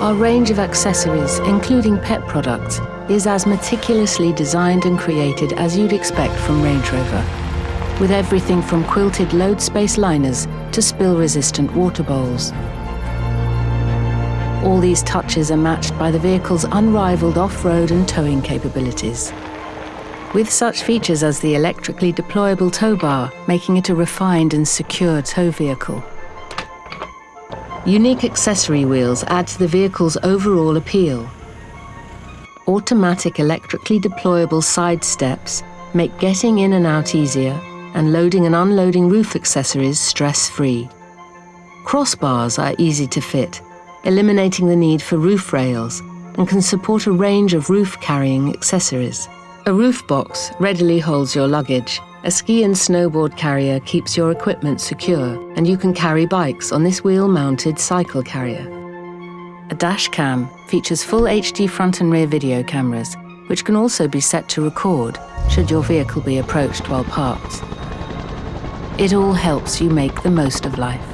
Our range of accessories, including pet products, is as meticulously designed and created as you'd expect from Range Rover. With everything from quilted load space liners to spill-resistant water bowls. All these touches are matched by the vehicle's unrivaled off-road and towing capabilities. With such features as the electrically deployable tow bar, making it a refined and secure tow vehicle. Unique accessory wheels add to the vehicle's overall appeal. Automatic electrically deployable side steps make getting in and out easier and loading and unloading roof accessories stress-free. Crossbars are easy to fit, eliminating the need for roof rails and can support a range of roof-carrying accessories. A roof box readily holds your luggage, a ski and snowboard carrier keeps your equipment secure, and you can carry bikes on this wheel-mounted cycle carrier. A dash cam features full HD front and rear video cameras, which can also be set to record should your vehicle be approached while parked. It all helps you make the most of life.